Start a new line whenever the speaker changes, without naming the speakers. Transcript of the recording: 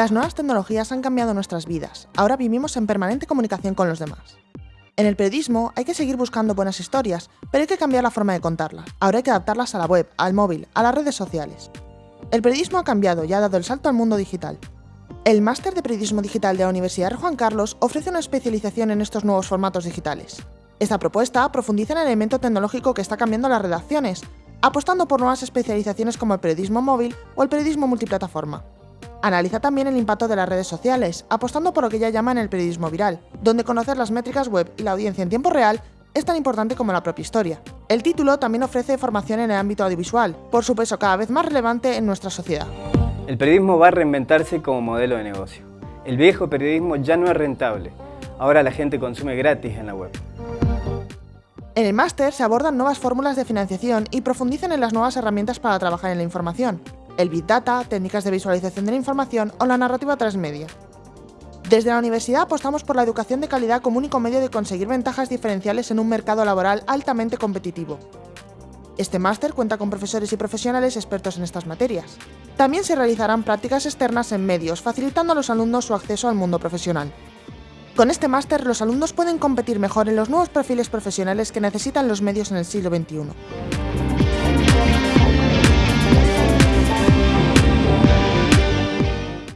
Las nuevas tecnologías han cambiado nuestras vidas, ahora vivimos en permanente comunicación con los demás. En el periodismo hay que seguir buscando buenas historias, pero hay que cambiar la forma de contarlas. Ahora hay que adaptarlas a la web, al móvil, a las redes sociales. El periodismo ha cambiado y ha dado el salto al mundo digital. El Máster de Periodismo Digital de la Universidad Juan Carlos ofrece una especialización en estos nuevos formatos digitales. Esta propuesta profundiza en el elemento tecnológico que está cambiando las redacciones, apostando por nuevas especializaciones como el periodismo móvil o el periodismo multiplataforma. Analiza también el impacto de las redes sociales, apostando por lo que ya llaman el periodismo viral, donde conocer las métricas web y la audiencia en tiempo real es tan importante como la propia historia. El título también ofrece formación en el ámbito audiovisual, por su peso cada vez más relevante en nuestra sociedad.
El periodismo va a reinventarse como modelo de negocio. El viejo periodismo ya no es rentable, ahora la gente consume gratis en la web.
En el máster se abordan nuevas fórmulas de financiación y profundizan en las nuevas herramientas para trabajar en la información, el Big Data, técnicas de visualización de la información o la narrativa transmedia. Desde la universidad apostamos por la educación de calidad como único medio de conseguir ventajas diferenciales en un mercado laboral altamente competitivo. Este máster cuenta con profesores y profesionales expertos en estas materias. También se realizarán prácticas externas en medios, facilitando a los alumnos su acceso al mundo profesional. Con este máster, los alumnos pueden competir mejor en los nuevos perfiles profesionales que necesitan los medios en el siglo XXI.